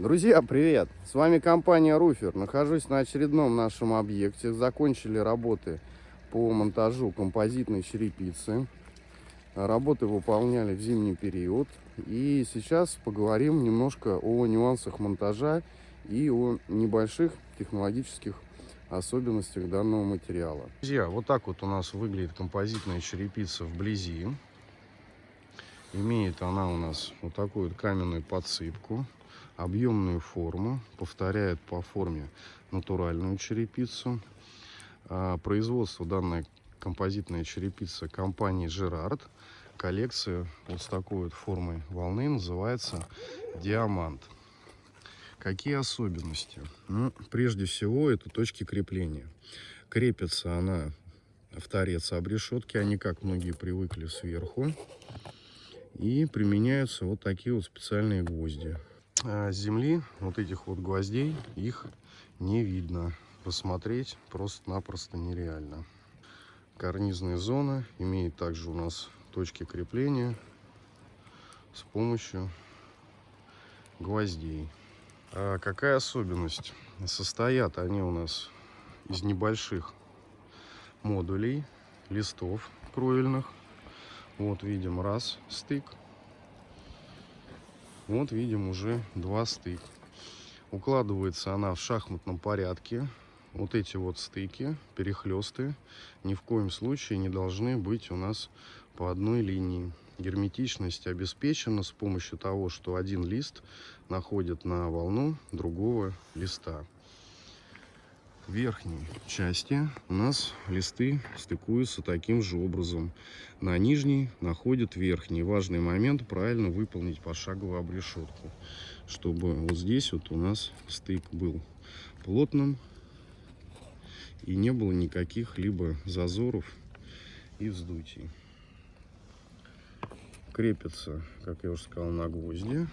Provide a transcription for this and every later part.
Друзья, привет! С вами компания Руфер. Нахожусь на очередном нашем объекте. Закончили работы по монтажу композитной черепицы. Работы выполняли в зимний период. И сейчас поговорим немножко о нюансах монтажа и о небольших технологических особенностях данного материала. Друзья, вот так вот у нас выглядит композитная черепица вблизи. Имеет она у нас вот такую вот каменную подсыпку объемную форму, повторяет по форме натуральную черепицу. А, производство данной композитной черепицы компании Gerard. Коллекция вот с такой вот формой волны называется Диамант. Какие особенности? Ну, прежде всего, это точки крепления. Крепится она в торец обрешетки, а не как многие привыкли сверху. И применяются вот такие вот специальные гвозди. А, земли, вот этих вот гвоздей, их не видно. Посмотреть просто-напросто нереально. Карнизная зона имеет также у нас точки крепления с помощью гвоздей. А какая особенность? Состоят они у нас из небольших модулей, листов кровельных. Вот видим раз стык, вот видим уже два стыка. Укладывается она в шахматном порядке. Вот эти вот стыки, перехлесты, ни в коем случае не должны быть у нас по одной линии. Герметичность обеспечена с помощью того, что один лист находит на волну другого листа верхней части у нас листы стыкуются таким же образом. На нижней находят верхний. Важный момент правильно выполнить пошаговую обрешетку, чтобы вот здесь вот у нас стык был плотным и не было никаких либо зазоров и вздутий. Крепится, как я уже сказал, на гвозди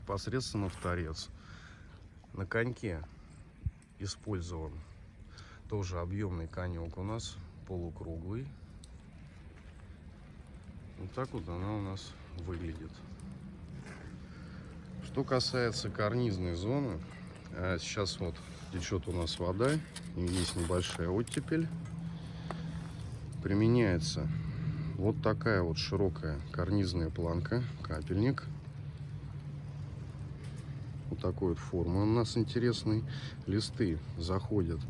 непосредственно в торец. На коньке использован. Тоже объемный конек у нас полукруглый. Вот так вот она у нас выглядит. Что касается карнизной зоны а сейчас вот течет у нас вода и есть небольшая оттепель. Применяется вот такая вот широкая карнизная планка капельник вот такой вот формы у нас интересный. Листы заходят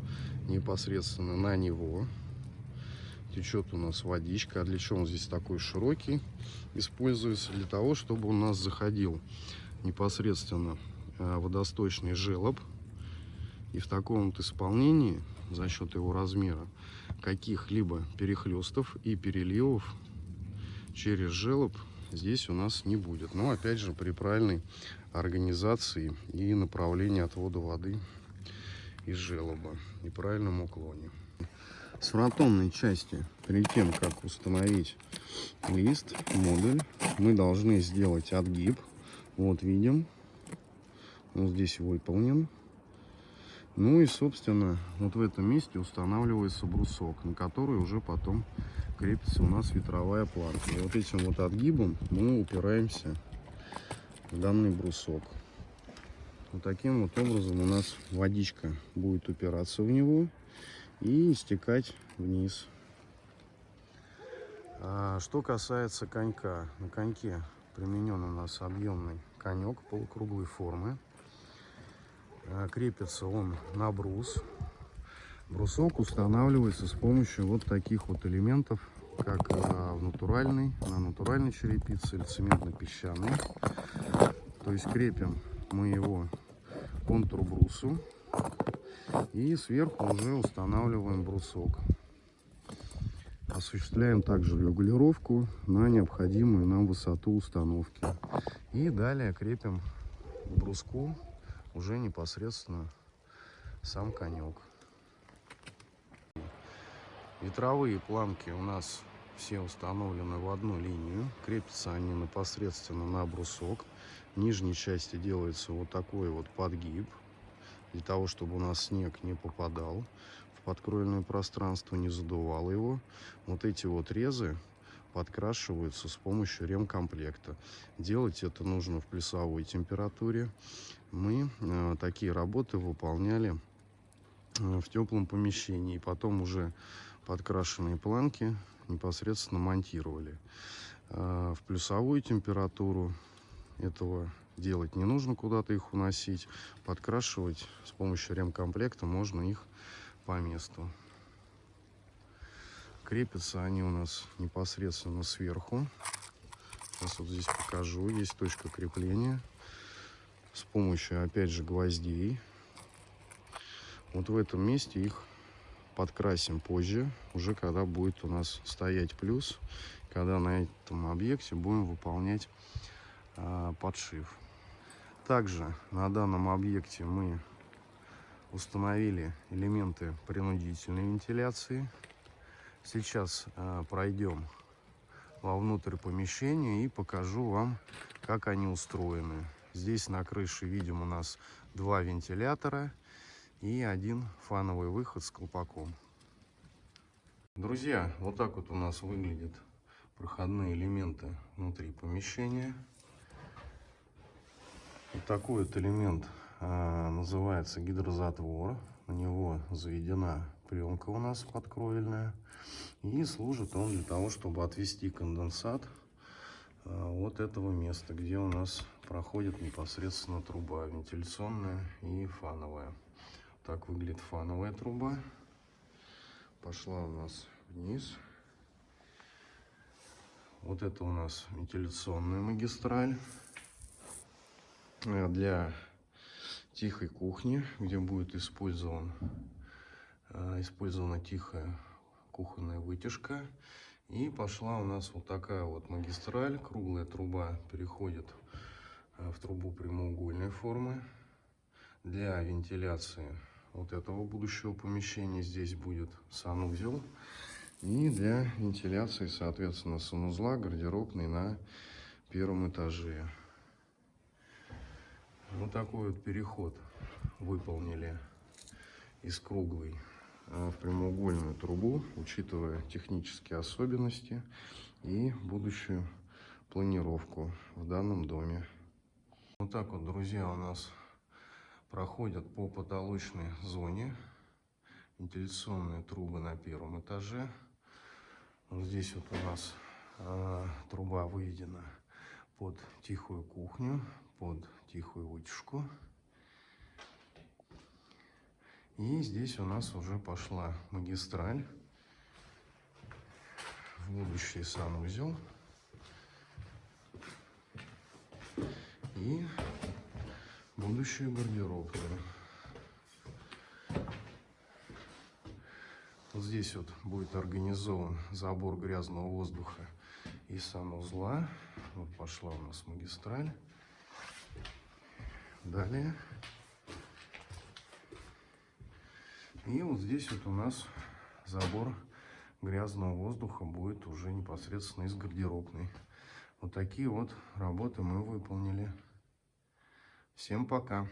непосредственно на него. Течет у нас водичка. А для чего он здесь такой широкий? Используется для того, чтобы у нас заходил непосредственно э, водосточный желоб. И в таком вот исполнении, за счет его размера, каких-либо перехлестов и переливов через желоб здесь у нас не будет. Но опять же при правильной организации и направлении отвода воды из желоба и правильном уклоне. С фронтонной части, перед тем как установить лист, модуль, мы должны сделать отгиб. Вот видим, вот здесь выполнен. Ну и, собственно, вот в этом месте устанавливается брусок, на который уже потом крепится у нас ветровая планка. И вот этим вот отгибом мы упираемся в данный брусок. Вот таким вот образом у нас водичка будет упираться в него и стекать вниз. А что касается конька, на коньке применен у нас объемный конек полукруглой формы. А, крепится он на брус Брусок устанавливается с помощью вот таких вот элементов, как а, в натуральной, на натуральной черепице или цементно-песчаной. То есть крепим мы его контур брусу и сверху уже устанавливаем брусок. Осуществляем также регулировку на необходимую нам высоту установки. И далее крепим бруску уже непосредственно сам конек. Ветровые планки у нас все установлены в одну линию. Крепятся они непосредственно на брусок. В нижней части делается вот такой вот подгиб. Для того, чтобы у нас снег не попадал в подкроенное пространство, не задувал его. Вот эти вот резы подкрашиваются с помощью ремкомплекта. Делать это нужно в плюсовой температуре. Мы э, такие работы выполняли э, в теплом помещении. Потом уже подкрашенные планки непосредственно монтировали. Э, в плюсовую температуру этого делать не нужно куда-то их уносить. Подкрашивать с помощью ремкомплекта можно их по месту. Крепятся они у нас непосредственно сверху. Сейчас вот здесь покажу. Есть точка крепления. С помощью, опять же, гвоздей. Вот в этом месте их подкрасим позже, уже когда будет у нас стоять плюс, когда на этом объекте будем выполнять э, подшив. Также на данном объекте мы установили элементы принудительной вентиляции. Сейчас э, пройдем вовнутрь помещения и покажу вам, как они устроены. Здесь на крыше видим у нас два вентилятора и один фановый выход с колпаком. Друзья, вот так вот у нас выглядят проходные элементы внутри помещения. Вот такой вот элемент а, называется гидрозатвор. На него заведена пленка у нас подкровельная. И служит он для того, чтобы отвести конденсат а, от этого места, где у нас проходит непосредственно труба вентиляционная и фановая. Так выглядит фановая труба. Пошла у нас вниз. Вот это у нас вентиляционная магистраль э, для тихой кухни, где будет использован, э, использована тихая кухонная вытяжка. И пошла у нас вот такая вот магистраль. Круглая труба переходит э, в трубу прямоугольной формы. Для вентиляции вот этого будущего помещения здесь будет санузел. И для вентиляции, соответственно, санузла гардеробный на первом этаже. Вот такой вот переход выполнили из круглой в прямоугольную трубу, учитывая технические особенности и будущую планировку в данном доме. Вот так вот, друзья, у нас проходят по потолочной зоне вентиляционные трубы на первом этаже. Вот здесь вот у нас э, труба выведена под тихую кухню, под тихую вытяжку. И здесь у нас уже пошла магистраль в будущий санузел. И будущую гардеробную. Вот здесь вот будет организован забор грязного воздуха из санузла. Вот пошла у нас магистраль. Далее. И вот здесь вот у нас забор грязного воздуха будет уже непосредственно из гардеробной. Вот такие вот работы мы выполнили. Всем пока!